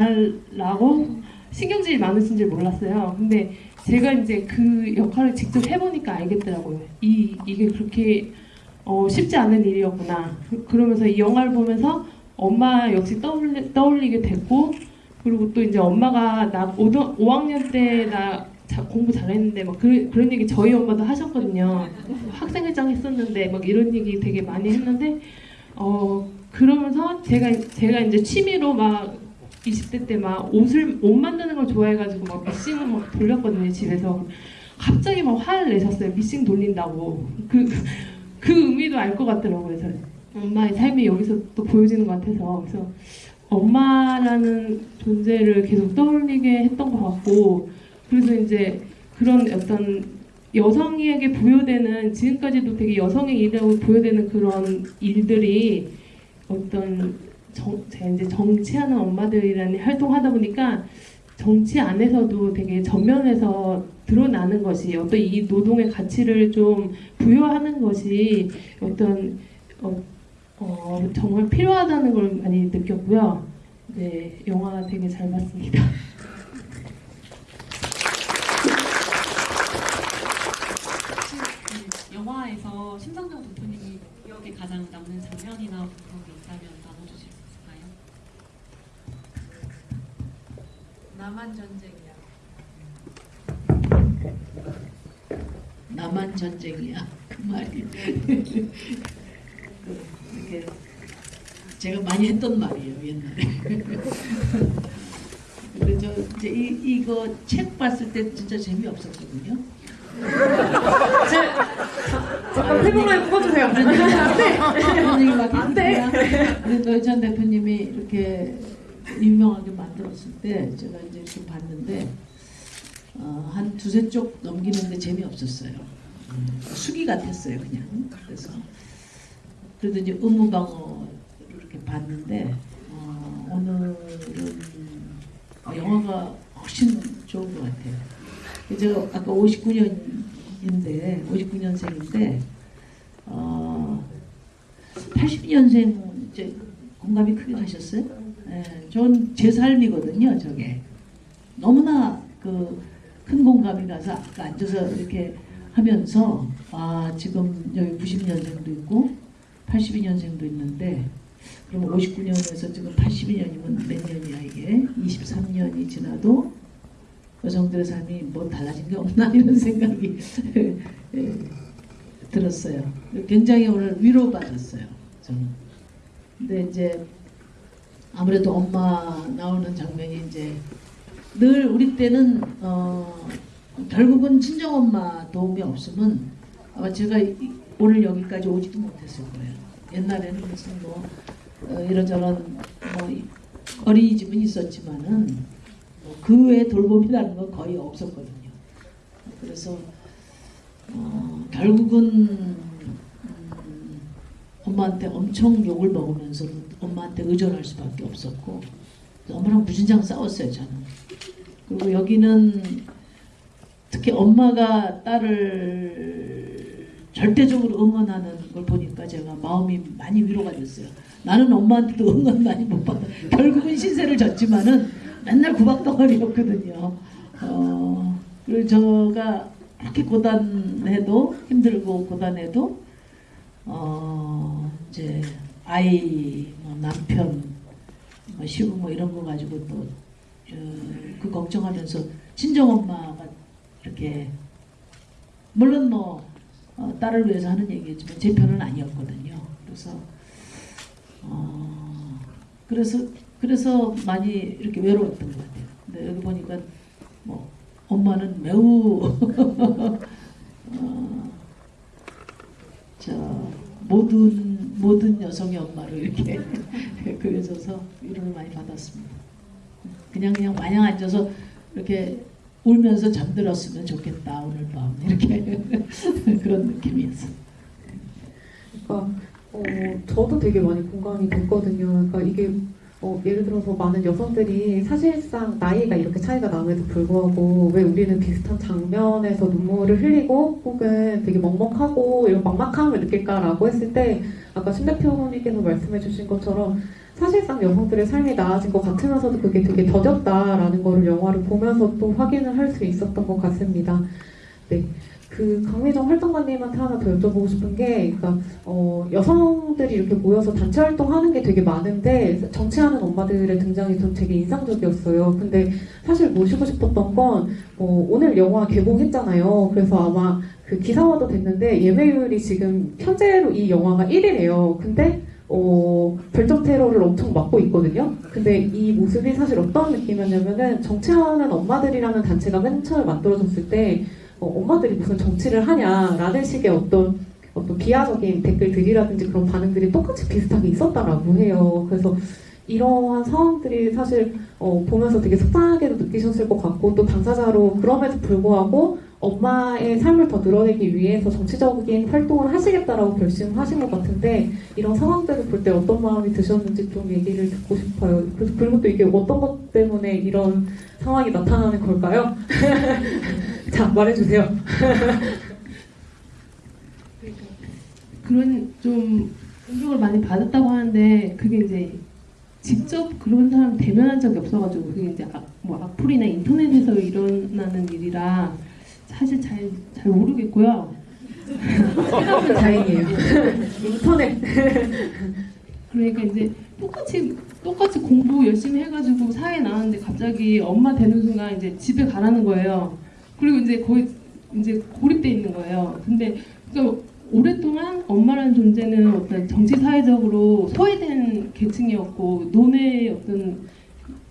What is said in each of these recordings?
말라고 신경질이 많으신 줄 몰랐어요. 근데 제가 이제 그 역할을 직접 해보니까 알겠더라고요. 이 이게 그렇게 어, 쉽지 않은 일이었구나. 그- 그러면서 이 영화를 보면서 엄마 역시 떠올리, 떠올리게 됐고 그리고 또 이제 엄마가 나 5등, 5학년 때 나 공부 잘했는데 막 그, 그런 얘기 저희 엄마도 하셨거든요. 학생회장 했었는데 막 이런 얘기 되게 많이 했는데 어 그러면서 제가 제가 이제 취미로 막 20대 때 막 옷을 옷 만드는 걸 좋아해가지고 막 미싱을 막 돌렸거든요 집에서. 갑자기 막 화를 내셨어요 미싱 돌린다고. 그그 의미도 알 것 같더라고요. 그래서. 엄마의 삶이 여기서 또 보여지는 것 같아서. 그래서 엄마라는 존재를 계속 떠올리게 했던 것 같고 그래서 이제 그런 어떤 여성에게 부여되는 지금까지도 되게 여성의 일이라고 부여되는 그런 일들이 어떤 정, 이제 정치하는 엄마들이라는 활동하다 보니까 정치 안에서도 되게 전면에서 드러나는 것이 어떤 이 노동의 가치를 좀 부여하는 것이 어떤 어, 어, 정말 필요하다는 걸 많이 느꼈고요. 네, 영화 되게 잘 봤습니다. 이 영화에서 심상정 대표님이 기억에 가장 남는 장면이나 그런 게 있다면 남한 전쟁이야. 남한 전쟁이야 그 말이 그, 이렇게 제가 많이 했던 말이에요 옛날에 그래서 이제 이, 이거 책 봤을 때 진짜 재미없었거든요 잠깐 태블릿 꺼주세요. 그런 얘기밖에 안 돼. 그래도 전 대표님이 이렇게 유명하게 만들었을 때 제가 이제 이렇게 봤는데 어, 한 두세 쪽 넘기는데 재미없었어요. 음, 수기 같았어요 그냥. 그래서 그래도 이제 의무방어를 이렇게 봤는데 어, 오늘은 어, 영화가 훨씬 좋은 것 같아요. 제가 아까 59년인데 59년생인데 어, 82년생 이제 공감이 크게 가셨어요? 예, 전제 삶이거든요, 저게. 너무나 그 큰 공감이 가서 앉아서 이렇게 하면서 아 지금 여기 90년생도 있고 82년생도 있는데 그럼 59년에서 지금 82년이면 몇 년이야 이게 23년이 지나도 여성들의 삶이 뭐 달라진 게 없나 이런 생각이 예, 들었어요. 굉장히 오늘 위로받았어요. 저는. 근데 이제 아무래도 엄마 나오는 장면이 이제 늘 우리 때는 어 결국은 친정 엄마 도움이 없으면 아마 제가 이- 오늘 여기까지 오지도 못했을 거예요. 옛날에는 무슨 뭐 어, 이런저런 뭐 이- 어린이집은 있었지만은 뭐 그 외에 돌봄이라는 건 거의 없었거든요. 그래서 어, 결국은 음, 엄마한테 엄청 욕을 먹으면서 엄마한테 의존할 수밖에 없었고 엄마랑 무진장 싸웠어요 저는. 그리고 여기는 특히 엄마가 딸을 절대적으로 응원하는 걸 보니까 제가 마음이 많이 위로가 됐어요. 나는 엄마한테도 응원 많이 못 받아. 결국은 신세를 졌지만은 맨날 구박덩어리였거든요. 어, 그리고 제가 그렇게 고단해도 힘들고 고단해도 어 이제 아이 뭐 남편 뭐 시부 뭐 이런 거 가지고 또 그 걱정하면서 친정 엄마가 이렇게 물론 뭐 어, 딸을 위해서 하는 얘기지만 제 편은 아니었거든요. 그래서 어 그래서 그래서 많이 이렇게 외로웠던 것 같아요. 근데 여기 보니까 뭐 엄마는 매우 어, 저 모든 모든 여성의 엄마로 이렇게 그려져서 위로를 많이 받았습니다. 그냥 그냥 마냥 앉아서 이렇게 울면서 잠들었으면 좋겠다 오늘 밤 이렇게 그런 느낌이었어요. 그러니까 어, 저도 되게 많이 공감이 됐거든요. 그러니까 이게 어, 예를 들어서 많은 여성들이 사실상 나이가 이렇게 차이가 남에도 불구하고 왜 우리는 비슷한 장면에서 눈물을 흘리고 혹은 되게 먹먹하고 이런 막막함을 느낄까라고 했을 때 아까 신 대표님께서 말씀해 주신 것처럼 사실상 여성들의 삶이 나아진 것 같으면서도 그게 되게 더뎠다라는 거를 영화를 보면서 또 확인을 할 수 있었던 것 같습니다. 네. 그 강미정 활동가님한테 하나 더 여쭤보고 싶은 게, 그러니까 어, 여성들이 이렇게 모여서 단체 활동하는 게 되게 많은데 정치하는 엄마들의 등장이 전 되게 인상적이었어요. 근데 사실 모시고 싶었던 건 어, 오늘 영화 개봉했잖아요. 그래서 아마 그 기사화도 됐는데 예매율이 지금 현재로 이 영화가 1위래요. 근데 어, 별점 테러를 엄청 맡고 있거든요. 근데 이 모습이 사실 어떤 느낌이었냐면은 정치하는 엄마들이라는 단체가 맨 처음에 만들어졌을 때 어, 엄마들이 무슨 정치를 하냐라는 식의 어떤 어떤 비하적인 댓글들이라든지 그런 반응들이 똑같이 비슷하게 있었다라고 해요. 그래서 이러한 상황들이 사실 어, 보면서 되게 속상하게도 느끼셨을 것 같고 또 당사자로 그럼에도 불구하고 엄마의 삶을 더 늘어내기 위해서 정치적인 활동을 하시겠다라고 결심하신 것 같은데 이런 상황들을 볼 때 어떤 마음이 드셨는지 좀 얘기를 듣고 싶어요. 그리고 또 이게 어떤 것 때문에 이런 상황이 나타나는 걸까요? 자 말해주세요. 그런 좀 공격을 많이 받았다고 하는데 그게 이제 직접 그런 사람 대면한 적이 없어가지고 그게 이제 악, 뭐 악플이나 인터넷에서 일어나는 일이라 사실 잘 잘 모르겠고요. 생각은 다행이에요. 인터넷 그러니까 이제 똑같이 똑같이 공부 열심히 해가지고 사회 나왔는데 갑자기 엄마 되는 순간 이제 집에 가라는 거예요. 그리고 이제 거의 이제 고립돼 있는 거예요. 근데 그러니까 오랫동안 엄마라는 존재는 어떤 정치 사회적으로 소외된 계층이었고 논의 어떤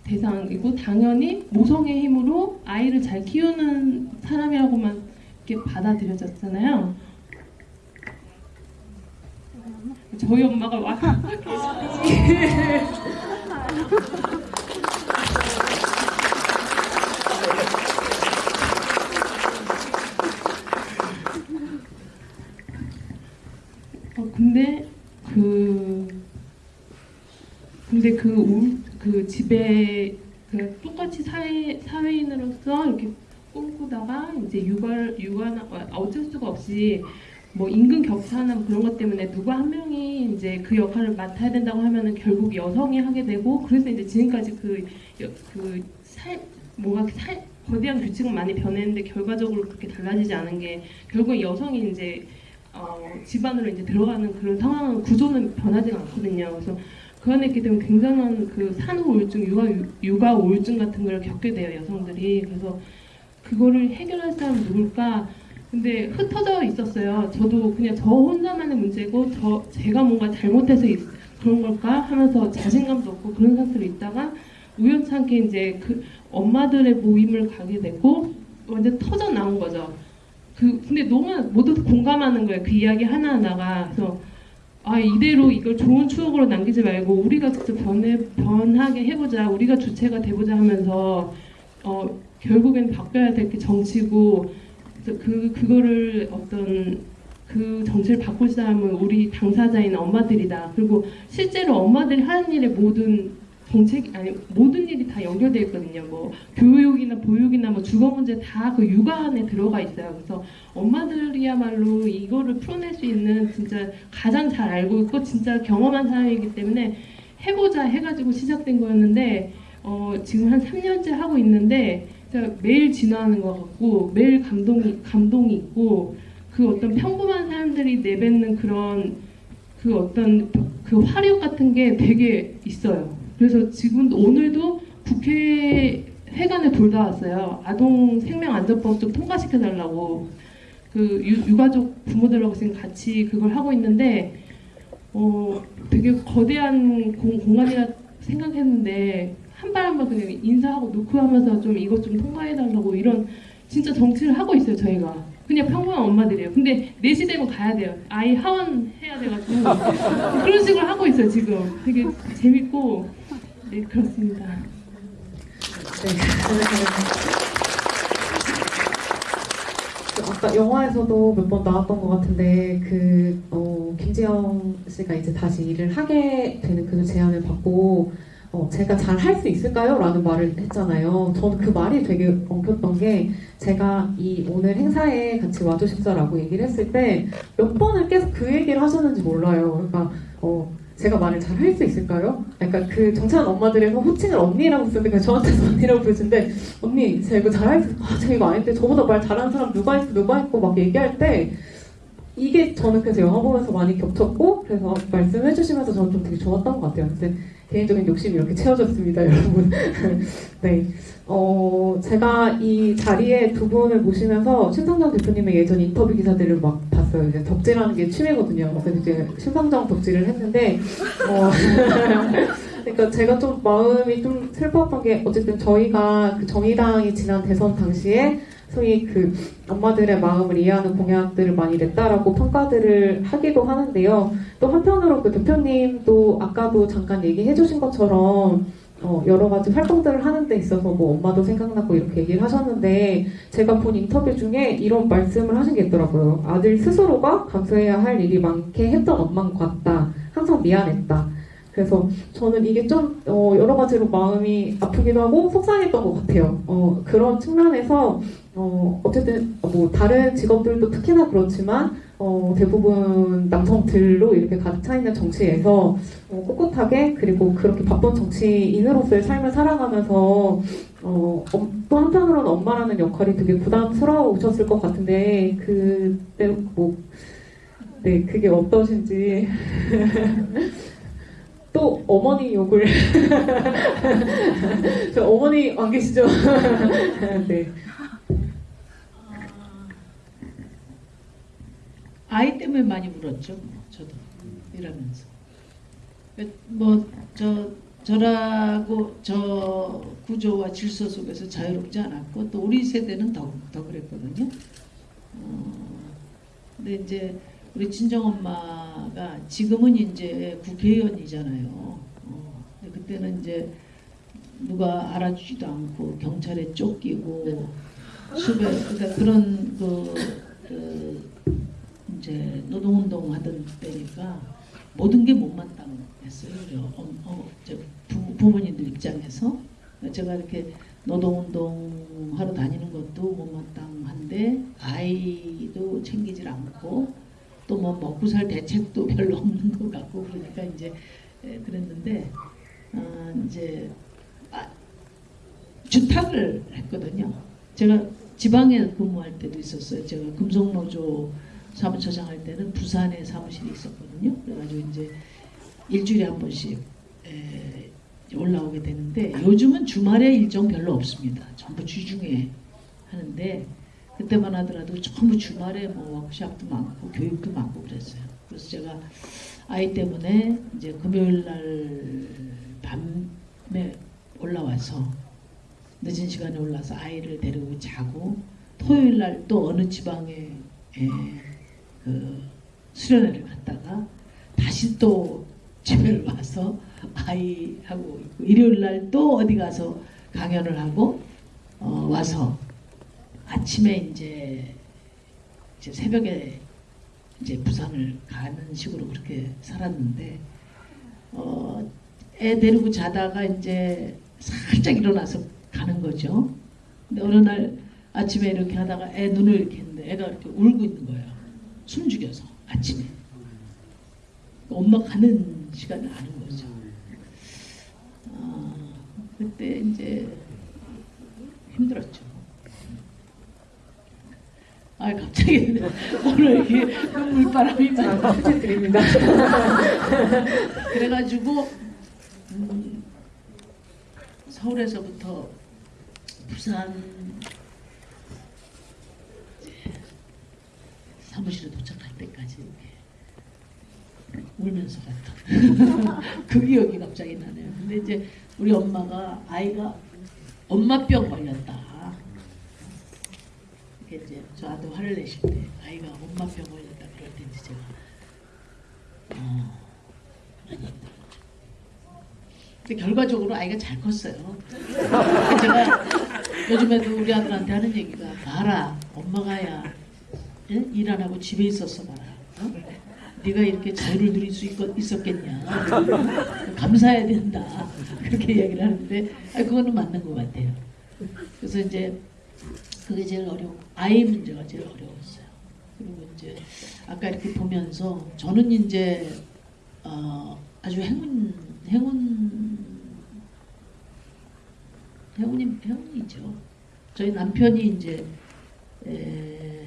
대상이고 당연히 모성의 힘으로 아이를 잘 키우는 사람이라고만 이렇게 받아들여졌잖아요. 저희 엄마가 와 어, 근데 그 근데 그, 울, 그 집에 그 똑같이 사회 사회인으로서 이렇게 꿈꾸다가 이제 육아 육아나 어쩔 수가 없이 뭐 임금 격차나 뭐 그런 것 때문에 누구 한 명이 이제 그 역할을 맡아야 된다고 하면은 결국 여성이 하게 되고 그래서 이제 지금까지 그 그살 뭔가 살 거대한 규칙은 많이 변했는데 결과적으로 그렇게 달라지지 않은 게 결국 여성이 이제 어, 집안으로 이제 들어가는 그런 상황은 구조는 변하지 않거든요. 그래서 그 있기 때문에 굉장한 그 산후 우울증, 육아 육아 우울증 같은 걸 겪게 돼요 여성들이. 그래서 그거를 해결할 사람 누굴까? 근데 흩어져 있었어요. 저도 그냥 저 혼자만의 문제고 저 제가 뭔가 잘못해서 있- 그런 걸까 하면서 자신감도 없고 그런 상태로 있다가 우연찮게 이제 그 엄마들의 모임을 가게 되고 완전 터져 나온 거죠. 그 근데 너무 모두 공감하는 거예요. 그 이야기 하나 하나가 그래서 아 이대로 이걸 좋은 추억으로 남기지 말고 우리가 직접 변해 변하게 해보자. 우리가 주체가 돼보자 하면서 어 결국엔 바뀌어야 될 게 정치고 그 그거를 어떤 그 정치를 바꿀 사람은 우리 당사자인 엄마들이다. 그리고 실제로 엄마들이 하는 일의 모든 정책 아니 모든 일이 다 연결되어 있거든요. 뭐 교육이나 보육이나 뭐 주거 문제 다 그 육아 안에 들어가 있어요. 그래서 엄마들이야말로 이거를 풀어낼 수 있는 진짜 가장 잘 알고 있고 진짜 경험한 사람이기 때문에 해보자 해가지고 시작된 거였는데 어, 지금 한 3년째 하고 있는데 매일 진화하는 것 같고 매일 감동이 감동이 있고 그 어떤 평범한 사람들이 내뱉는 그런 그 어떤 그 화력 같은 게 되게 있어요. 그래서 지금 오늘도 국회 회관에 돌다 왔어요. 아동 생명안전법 좀 통과시켜 달라고. 그 유, 유가족 부모들하고 지금 같이 그걸 하고 있는데 어 되게 거대한 공, 공간이라 생각했는데 한 발 한 발 그냥 인사하고 놓고 하면서 좀 이것 좀 통과해 달라고 이런 진짜 정치를 하고 있어요 저희가. 그냥 평범한 엄마들이에요. 근데 4시 되면 가야 돼요. 아이 하원 해야 돼가지고. 그런 식으로 하고 있어요 지금. 되게 재밌고 네 그렇습니다 네. 그 아까 영화에서도 몇 번 나왔던 것 같은데 그 어, 김지영 씨가 이제 다시 일을 하게 되는 그 제안을 받고 어, 제가 잘 할 수 있을까요? 라는 말을 했잖아요. 저는 그 말이 되게 엉켰던 게 제가 이 오늘 행사에 같이 와주십사라고 얘기를 했을 때 몇 번을 계속 그 얘기를 하셨는지 몰라요. 그러니까 어, 제가 말을 잘 할 수 있을까요? 약간 그 정찬 엄마들에서 호칭을 언니라고 쓰는데 그냥 저한테서 언니라고 부르시는데 언니 제가 이거 잘할 수 아, 제가 이거 아닌데 저보다 말 잘하는 사람 누가 있어 누가 있고 막 얘기할 때 이게 저는 그래서 영화 보면서 많이 겹쳤고 그래서 말씀해 주시면서 저는 좀 되게 좋았던 것 같아요. 근데 개인적인 욕심이 이렇게 채워졌습니다, 여러분. 네. 어, 제가 이 자리에 두 분을 모시면서 심상정 대표님의 예전 인터뷰 기사들을 막 봤어요. 이제 덕질하는 게 취미거든요. 그래서 이제 심상정 덕질을 했는데, 어, 그러니까 제가 좀 마음이 좀 슬펐던 게 어쨌든 저희가 그 정의당이 지난 대선 당시에 소위 그 엄마들의 마음을 이해하는 공약들을 많이 냈다라고 평가들을 하기도 하는데요. 또 한편으로 그 대표님도 아까도 잠깐 얘기해 주신 것처럼 어, 여러 가지 활동들을 하는 데 있어서 뭐 엄마도 생각나고 이렇게 얘기를 하셨는데 제가 본 인터뷰 중에 이런 말씀을 하신 게 있더라고요. 아들 스스로가 감수해야 할 일이 많게 했던 엄마인 것 같다. 항상 미안했다. 그래서 저는 이게 좀 어, 여러 가지로 마음이 아프기도 하고 속상했던 것 같아요. 어, 그런 측면에서 어, 어쨌든 뭐 다른 직업들도 특히나 그렇지만 어, 대부분 남성들로 이렇게 가득 차 있는 정치에서 어, 꿋꿋하게 그리고 그렇게 바쁜 정치인으로서의 삶을 살아가면서 어, 엄- 또 한편으로는 엄마라는 역할이 되게 부담스러우셨을 것 같은데 그때 뭐 네, 그게 어떠신지 또 어머니 욕을 저 어머니 안 계시죠? 네. 아이 때문에 많이 울었죠. 뭐, 저도 일하면서. 뭐 저 저라고 저 구조와 질서 속에서 자유롭지 않았고 또 우리 세대는 더, 더 그랬거든요. 어, 근데 이제 우리 친정 엄마가 지금은 이제 국회의원이잖아요. 어, 근데 그때는 이제 누가 알아주지도 않고 경찰에 쫓기고 수배 그러니까 그런 그, 그 이제 노동운동 하던 때니까 모든 게 못마땅했어요. 어, 어, 저 부, 부모님들 입장에서 제가 이렇게 노동운동 하러 다니는 것도 못마땅한데 아이도 챙기질 않고 또 뭐 먹고 살 대책도 별로 없는 것 같고 그러니까 이제 에, 그랬는데 아, 이제 아, 주탁을 했거든요. 제가 지방에 근무할 때도 있었어요. 제가 금속노조 사무처장 할 때는 부산에 사무실이 있었거든요. 그래가지고 이제 일주일에 한 번씩 에, 올라오게 되는데 요즘은 주말에 일정 별로 없습니다. 전부 주중에 하는데 그때만 하더라도 전부 주말에 뭐 워크샵도 많고 교육도 많고 그랬어요. 그래서 제가 아이 때문에 이제 금요일 날 밤에 올라와서 늦은 시간에 올라서 아이를 데리고 자고 토요일 날 또 어느 지방에 에, 그 수련회를 갔다가 다시 또 집에 와서 아이하고 있고 일요일 날 또 어디 가서 강연을 하고 어, 와서 아침에 이제, 이제 새벽에 이제 부산을 가는 식으로 그렇게 살았는데 어, 애 데리고 자다가 이제 살짝 일어나서 가는 거죠. 근데 어느 날 아침에 이렇게 하다가 애 눈을 이렇게 했는데 애가 이렇게 울고 있는 거예요. 숨죽여서 아침에. 엄마 가는 시간을 아는 거죠. 아, 그때 이제 힘들었죠. 아 갑자기 오늘 이렇게 눈물바람이 많이 부탁드립니다. 그래가지고 음, 서울에서부터 부산 이제 사무실에 도착할 때까지 울면서 갔던 그 기억이 갑자기 나네요. 근데 이제 우리 엄마가 아이가 엄마병 걸렸다. 이제 저한테 화를 내실 때 아이가 엄마병 걸렸다 그럴 때 이제 제가 어, 많이 힘들었죠. 근데 결과적으로 아이가 잘 컸어요. 제가 요즘에도 우리 아들한테 하는 얘기가 봐라 엄마가야 예? 일 안 하고 집에 있었어 봐라. 어? 네가 이렇게 자유를 누릴 수 있, 있었겠냐. 감사해야 된다. 그렇게 이야기를 하는데 아, 그거는 맞는 것 같아요. 그래서 이제 그게 제일 어려워. 아이 문제가 제일 어려웠어요. 그리고 이제 아까 이렇게 보면서 저는 이제 어, 아주 행운 행운 행운이 행운이죠. 저희 남편이 이제 에,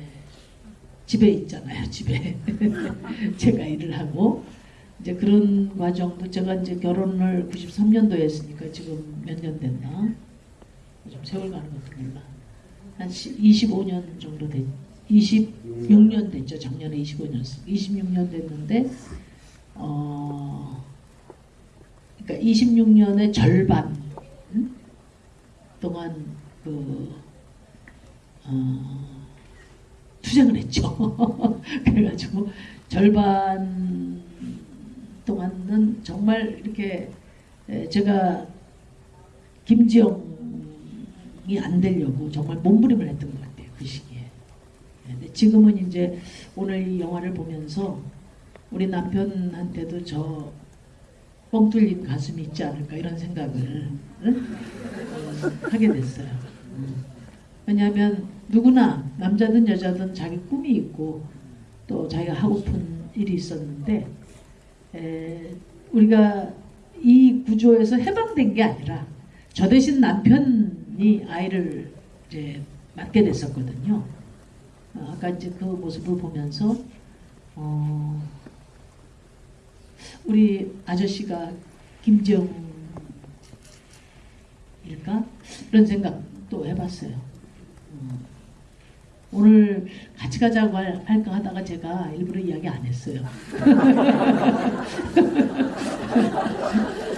집에 있잖아요. 집에 제가 일을 하고 이제 그런 과정도 제가 이제 결혼을 93년도에 했으니까 지금 몇 년 됐나? 좀 세월 가는 것도 몰라. 한 25년 정도 됐, 26년 됐죠. 작년에 25년, 26년 됐는데, 어, 그러니까 26년의 절반 음? 동안 그 어, 투쟁을 했죠. 그래가지고 절반 동안은 정말 이렇게 에, 제가 김지영이 안 되려고 정말 몸부림을 했던 것 같아요 그 시기에. 네, 근데 지금은 이제 오늘 이 영화를 보면서 우리 남편한테도 저 뻥 뚫린 가슴이 있지 않을까 이런 생각을 응? 어, 하게 됐어요. 음. 왜냐하면 누구나 남자든 여자든 자기 꿈이 있고 또 자기가 하고픈 일이 있었는데 에, 우리가 이 구조에서 해방된 게 아니라 저 대신 남편이 아이를 이제 맡게 됐었거든요. 어, 아까 이제 그 모습을 보면서 어, 우리 아저씨가 김정일까 이런 생각도 해봤어요. 어, 오늘 같이 가자고 할- 할까 하다가 제가 일부러 이야기 안 했어요.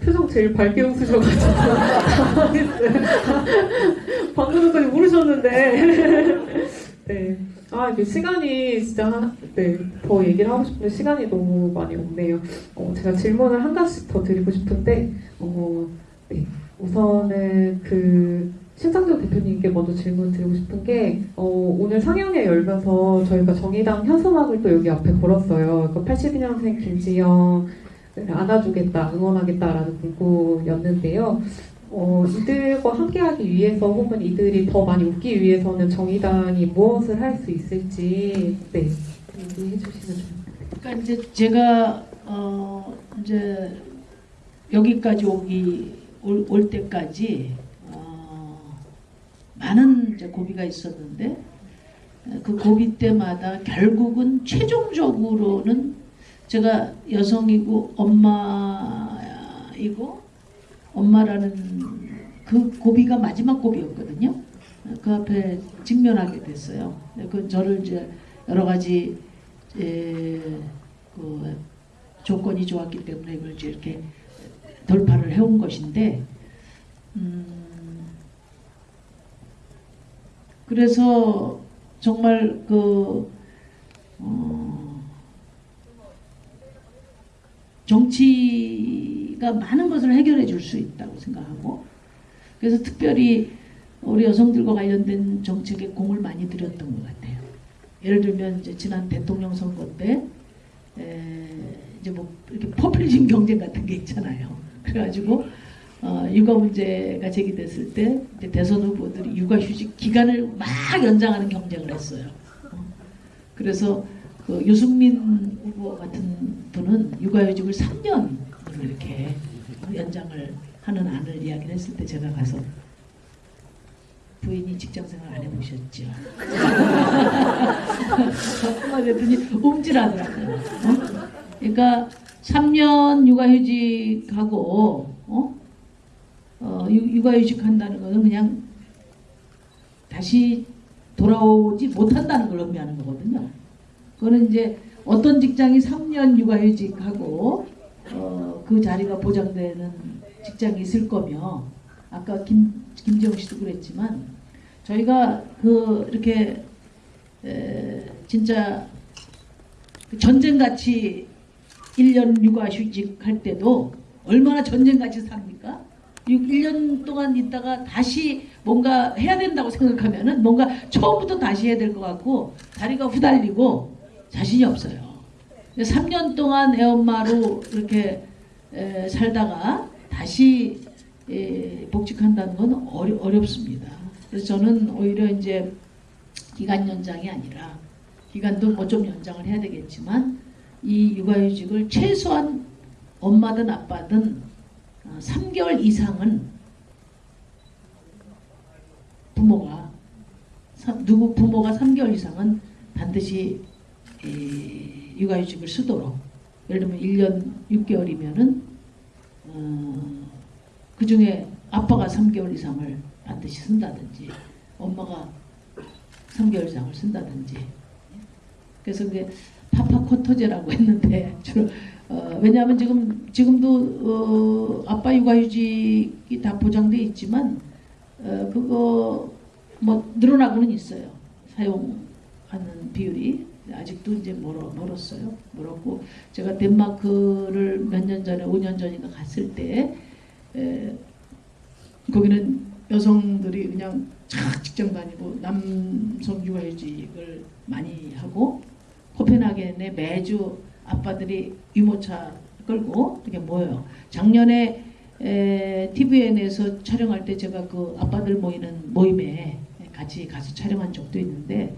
표정 제일 밝게 웃으셔가지고. 방금 전까지 모르셨는데. 네. 아, 이게 시간이 진짜, 한- 네, 더 얘기를 하고 싶은데 시간이 너무 많이 없네요. 어, 제가 질문을 한 가지씩 더 드리고 싶은데, 어, 네. 우선은 그, 심상정 대표님께 먼저 질문 드리고 싶은 게, 어, 오늘 상영회 열면서 저희가 정의당 현수막을 또 여기 앞에 걸었어요. 그 82년생 김지영, 네, 안아주겠다, 응원하겠다라는 문구였는데요. 어, 이들과 함께하기 위해서 혹은 이들이 더 많이 웃기 위해서는 정의당이 무엇을 할 수 있을지 네 얘기해 주시면 좋겠습니다. 그러니까 이제 제가 어 이제 여기까지 오기 올, 올 때까지 어 많은 고비가 있었는데 그 고비 때마다 결국은 최종적으로는 제가 여성이고 엄마이고 엄마라는 그 고비가 마지막 고비였거든요. 그 앞에 직면하게 됐어요. 그 저를 이제 여러 가지 에, 그 조건이 좋았기 때문에 이걸 이제 이렇게 돌파를 해온 것인데, 음, 그래서 정말 그 어, 정치가 많은 것을 해결해 줄 수 있다고 생각하고, 그래서 특별히 우리 여성들과 관련된 정책에 공을 많이 들였던 것 같아요. 예를 들면 이제 지난 대통령 선거 때 에, 이제 뭐 이렇게 포퓰리즘 경쟁 같은 게 있잖아요. 그래가지고 어, 육아 문제가 제기됐을 때 대선 후보들이 육아 휴직 기간을 막 연장하는 경쟁을 했어요. 어. 그래서 그 유승민 후보 같은 분은 육아휴직을 3년으로 이렇게 연장을 하는 안을 이야기를 했을 때 제가 가서 부인이 직장생활 안 해보셨죠? 했더니 움찔하더라고요. 어? 그러니까 3년 육아휴직하고 어? 육아휴직한다는 것은 그냥 다시 돌아오지 못한다는 걸 의미하는 거거든요. 그거는 이제 어떤 직장이 3년 육아휴직하고 어, 그 자리가 보장되는 직장이 있을 거며 아까 김 김재홍 씨도 그랬지만 저희가 그 이렇게 에, 진짜 그 전쟁같이 1년 육아휴직 할 때도 얼마나 전쟁같이 삽니까? 1년 동안 있다가 다시 뭔가 해야 된다고 생각하면은 뭔가 처음부터 다시 해야 될 것 같고 다리가 후달리고 자신이 없어요. 3년 동안 애엄마로 이렇게 에, 살다가 다시 에, 복직한다는 건 어려, 어렵습니다. 그래서 저는 오히려 이제 기간 연장이 아니라 기간도 뭐 좀 연장을 해야 되겠지만 이 육아휴직을 최소한 엄마든 아빠든 어, 3개월 이상은 부모가 사- 누구 부모가 3개월 이상은 반드시 이 육아휴직을 쓰도록 예를 들면 1년 6개월이면은 어, 그 중에 아빠가 3개월 이상을 반드시 쓴다든지 엄마가 3개월 이상을 쓴다든지. 그래서 그게 파파코토제라고 했는데 주로 어, 왜냐하면 지금 지금도 어, 아빠 육아휴직이 다 보장돼 있지만 어, 그거 뭐 늘어나고는 있어요. 사용하는 비율이. 아직도 이제 멀어 멀었어요. 멀었고 제가 덴마크를 몇 년 전에 5년 전인가 갔을 때 에, 거기는 여성들이 그냥 착 직장 다니고 남성 육아휴직을 많이 하고 코펜하겐에 매주 아빠들이 유모차 끌고 이렇게 모여요. 작년에 에, TVN에서 촬영할 때 제가 그 아빠들 모이는 모임에 같이 가서 촬영한 적도 있는데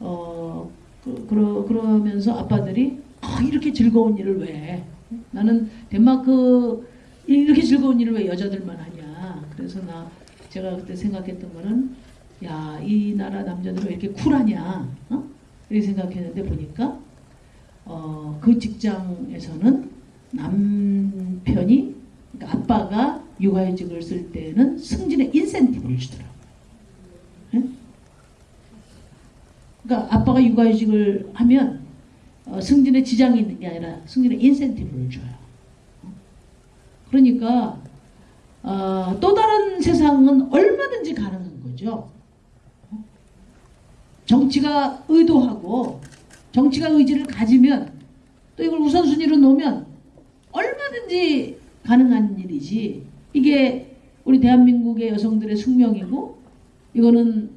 어 그, 그러, 그러면서 아빠들이 아, 이렇게 즐거운 일을 왜 나는 덴마크 이렇게 즐거운 일을 왜 여자들만 하냐 그래서 나 제가 그때 생각했던 거는 야 이 나라 남자들은 왜 이렇게 쿨하냐 어? 이렇게 생각했는데 보니까 어, 그 직장에서는 남편이 그러니까 아빠가 육아휴직을 쓸 때는 승진의 인센티브를 주더라고요. 예? 그러니까 아빠가 육아휴직을 하면 어, 승진에 지장이 있는 게 아니라 승진의 인센티브를 줘요. 어? 그러니까 어, 또 다른 세상은 얼마든지 가능한 거죠. 어? 정치가 의도하고 정치가 의지를 가지면 또 이걸 우선순위로 놓으면 얼마든지 가능한 일이지 이게 우리 대한민국의 여성들의 숙명이고 이거는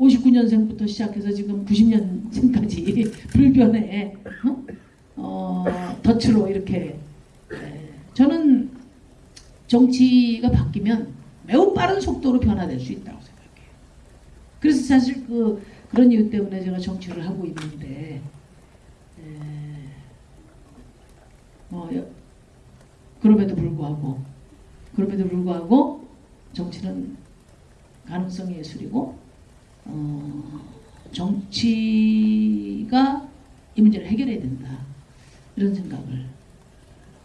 59년생부터 시작해서 지금 90년생까지 불변의 어? 어, 덫으로 이렇게 에, 저는 정치가 바뀌면 매우 빠른 속도로 변화될 수 있다고 생각해요. 그래서 사실 그 그런 이유 때문에 제가 정치를 하고 있는데 에, 뭐 여- 그럼에도 불구하고 그럼에도 불구하고 정치는 가능성의 예술이고 어, 정치가 이 문제를 해결해야 된다 이런 생각을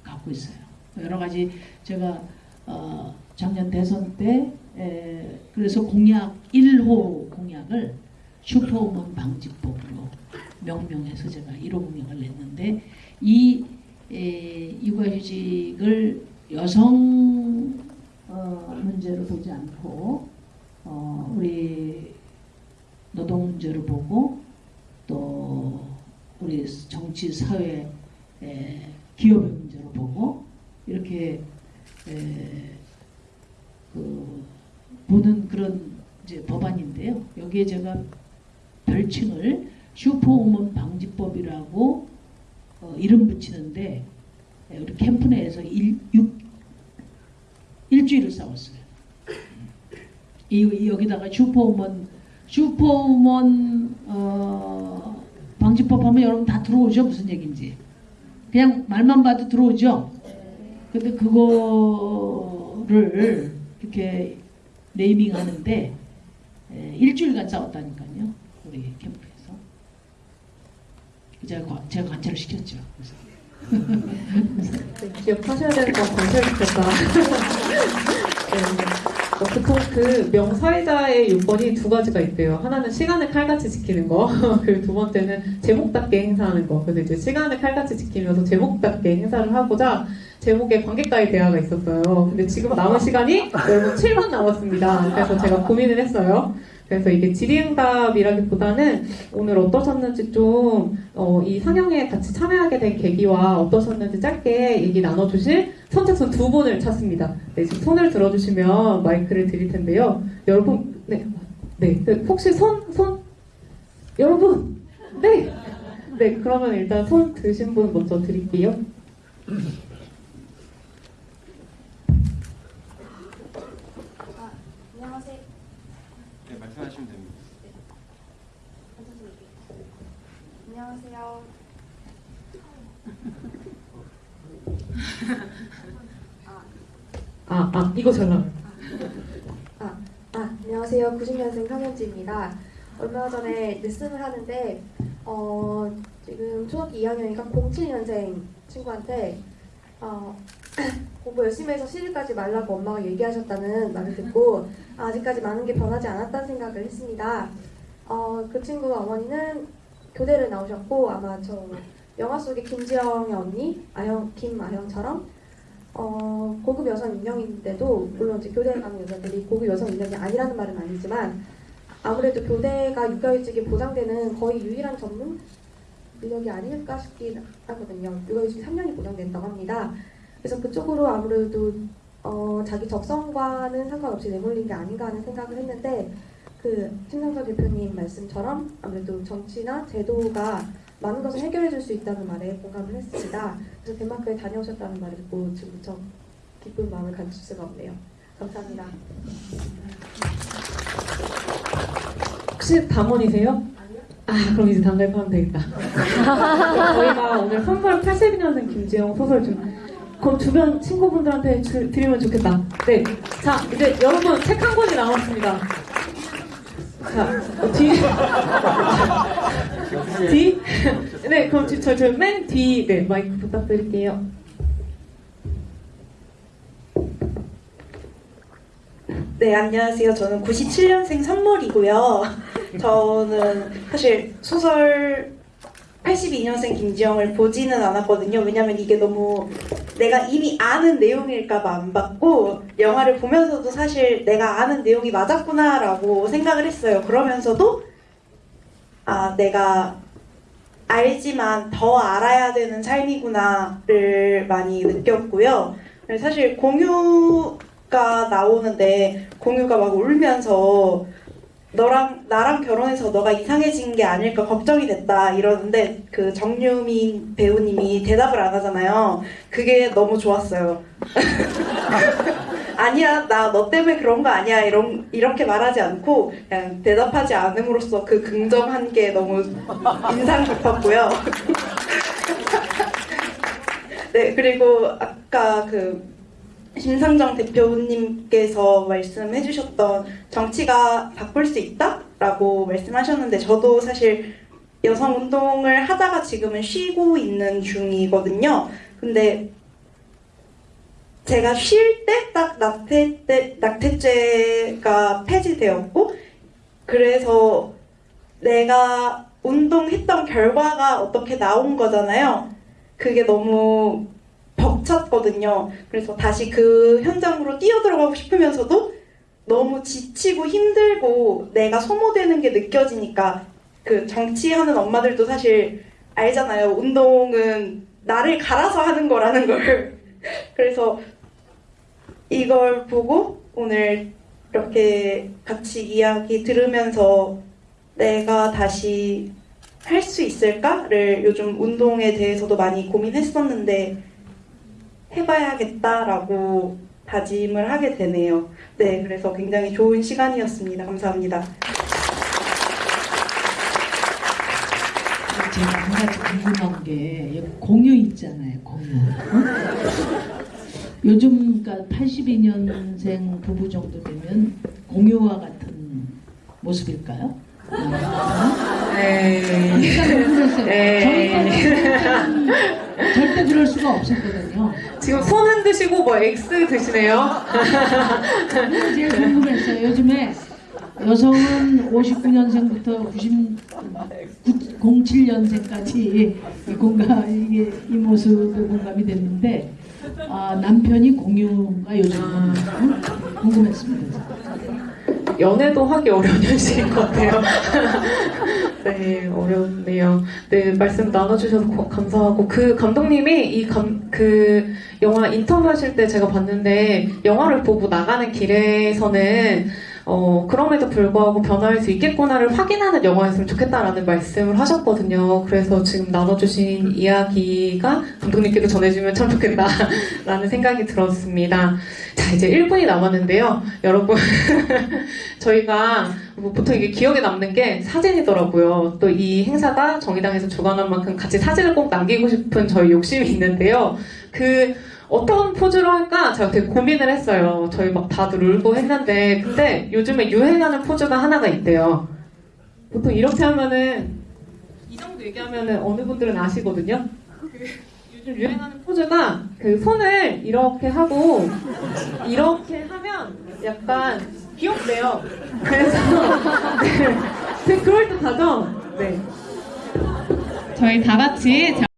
갖고 있어요. 여러 가지 제가 어, 작년 대선 때 에, 그래서 공약 1호 공약을 슈퍼우먼 방지법으로 명명해서 제가 1호 공약을 냈는데 이 에, 육아휴직을 여성 어, 문제로 보지 않고 어, 우리 노동 문제로 보고 또 우리 정치 사회 에, 기업의 문제로 보고 이렇게 에, 그 보는 그런 이제 법안인데요. 여기에 제가 별칭을 슈퍼우먼 방지법이라고 어, 이름 붙이는데 에, 우리 캠프 내에서 일, 육, 일주일을 싸웠어요. 이, 여기다가 슈퍼우먼 슈퍼우먼 어, 방지법 하면 여러분 다 들어오죠 무슨 얘기인지 그냥 말만 봐도 들어오죠. 근데 그거를 이렇게 네이밍 하는데 에, 일주일간 싸웠다니까요 우리 캠프에서 제가 관- 제가 관찰을 시켰죠. 그래서 네, 기억하셔야 건 관찰시켰다. 네. 어, 보통 그 명사회자의 요건이 두 가지가 있대요. 하나는 시간을 칼같이 지키는 거, 그리고 두 번째는 제목답게 행사하는 거. 그래서 이제 시간을 칼같이 지키면서 제목답게 행사를 하고자 제목에 관객과의 대화가 있었어요. 근데 지금 남은 시간이 여러분 7분 남았습니다. 그래서 제가 고민을 했어요. 그래서 이게 질의응답이라기보다는 오늘 어떠셨는지 좀, 어, 이 상영에 같이 참여하게 된 계기와 어떠셨는지 짧게 얘기 나눠주실 선착순 두 분을 찾습니다. 네, 지금 손을 들어주시면 마이크를 드릴 텐데요. 여러분, 네, 네, 그 혹시 손, 손, 여러분, 네, 네, 그러면 일단 손 드신 분 먼저 드릴게요. 네, 말씀하시면 됩니다. 안녕하세요. 아, 아, 이거 잘 나와요. 아, 안녕하세요. 90년생 황현지입니다. 얼마 전에 레슨을 하는데 어, 지금 초등학교 2학년이니까 07년생 친구한테 어, 공부 열심히 해서 시집가지 말라고 엄마가 얘기하셨다는 말을 듣고 아직까지 많은 게 변하지 않았다는 생각을 했습니다. 어, 그 친구 어머니는 교대를 나오셨고 아마 저 영화 속의 김지영의 언니 아영 김아영처럼 어, 고급 여성 인형인데도 물론 이제 교대에 가는 여자들이 고급 여성 인형이 아니라는 말은 아니지만 아무래도 교대가 육아휴직이 보장되는 거의 유일한 전문 인력이 아닐까 싶긴 하거든요. 육아휴직 3년이 보장된다고 합니다. 그래서 그쪽으로 아무래도 어, 자기 적성과는 상관없이 내몰린 게 아닌가 하는 생각을 했는데 그 심상정 대표님 말씀처럼 아무래도 정치나 제도가 많은 것을 해결해 줄 수 있다는 말에 공감을 했습니다. 그래서 덴마크에 다녀오셨다는 말을 듣고 지금 무척 기쁜 마음을 가질 수가 없네요. 감사합니다. 혹시 담원이세요? 아, 그럼 이제 단발하면 되겠다. 저희가 오늘 선물 82년생 김지영 소설 좀 그럼 주변 친구분들한테 주- 드리면 좋겠다. 네. 자, 이제 여러분 책 한 권이 남았습니다. 자, 어, 뒤. 뒤? 네, 그럼 저, 저, 맨 뒤, 네, 마이크 부탁드릴게요. 네, 안녕하세요. 저는 97년생 선물이고요. 저는 사실 소설 82년생 김지영을 보지는 않았거든요. 왜냐면 이게 너무 내가 이미 아는 내용일까봐 안 봤고, 영화를 보면서도 사실 내가 아는 내용이 맞았구나라고 생각을 했어요. 그러면서도, 아, 내가 알지만 더 알아야 되는 삶이구나를 많이 느꼈고요. 사실 공유가 나오는데 공유가 막 울면서 너랑 나랑 결혼해서 너가 이상해진 게 아닐까 걱정이 됐다 이러는데 그 정유민 배우님이 대답을 안 하잖아요. 그게 너무 좋았어요. 아니야 나 너 때문에 그런 거 아니야 이런 이렇게 말하지 않고 그냥 대답하지 않음으로써 그 긍정한 게 너무 인상 깊었고요. 네 그리고 아까 그 심상정 대표님께서 말씀해 주셨던 정치가 바꿀 수 있다라고 말씀하셨는데 저도 사실 여성 운동을 하다가 지금은 쉬고 있는 중이거든요. 근데 제가 쉴 때 딱 낙태 때 낙태죄가 폐지되었고 그래서 내가 운동했던 결과가 어떻게 나온 거잖아요. 그게 너무 벅찼거든요. 그래서 다시 그 현장으로 뛰어들어가고 싶으면서도 너무 지치고 힘들고 내가 소모되는 게 느껴지니까 그 정치하는 엄마들도 사실 알잖아요. 운동은 나를 갈아서 하는 거라는 걸. 그래서 이걸 보고 오늘 이렇게 같이 이야기 들으면서 내가 다시 할 수 있을까를 요즘 운동에 대해서도 많이 고민했었는데 해봐야겠다라고 다짐을 하게 되네요. 네, 그래서 굉장히 좋은 시간이었습니다. 감사합니다. 제가 한 가지 궁금한 게 공유 있잖아요, 공유. 어? 요즘 그러니까 82년생 부부 정도 되면 공유와 같은 모습일까요? 아, 네. 궁금했어요. 네. 저희까지는 절대 그럴 수가 없었거든요. 지금 손 흔드시고 뭐 X 드시네요. 그게 제일 궁금했어요. 요즘에 여성은 59년생부터 90, 07년생까지 이 공감 이게 이 모습도 공감이 됐는데 아, 남편이 공유가 요즘 은 궁금했습니다. 연애도 하기 어려운 현실인 것 같아요. 네, 어렵네요. 네, 말씀 나눠주셔서 고- 감사하고, 그 감독님이 이 감, 그 영화 인터뷰 하실 때 제가 봤는데, 영화를 보고 나가는 길에서는, 어, 그럼에도 불구하고 변화할 수 있겠구나를 확인하는 영화였으면 좋겠다라는 말씀을 하셨거든요. 그래서 지금 나눠주신 이야기가 감독님께도 전해주면 참 좋겠다라는 생각이 들었습니다. 자, 이제 1분이 남았는데요. 여러분, 저희가 뭐 보통 이게 기억에 남는 게 사진이더라고요. 또 이 행사가 정의당에서 주관한 만큼 같이 사진을 꼭 남기고 싶은 저희 욕심이 있는데요. 그, 어떤 포즈로 할까 제가 되게 고민을 했어요. 저희 막 다들 울고 했는데 근데 요즘에 유행하는 포즈가 하나가 있대요. 보통 이렇게 하면은 이 정도 얘기하면은 어느 분들은 아시거든요. 그 요즘 유행하는 포즈가 그 손을 이렇게 하고 이렇게 하면 약간 귀엽대요. 그래서 네, 되게 그럴듯하죠. 네. 저희 다 같이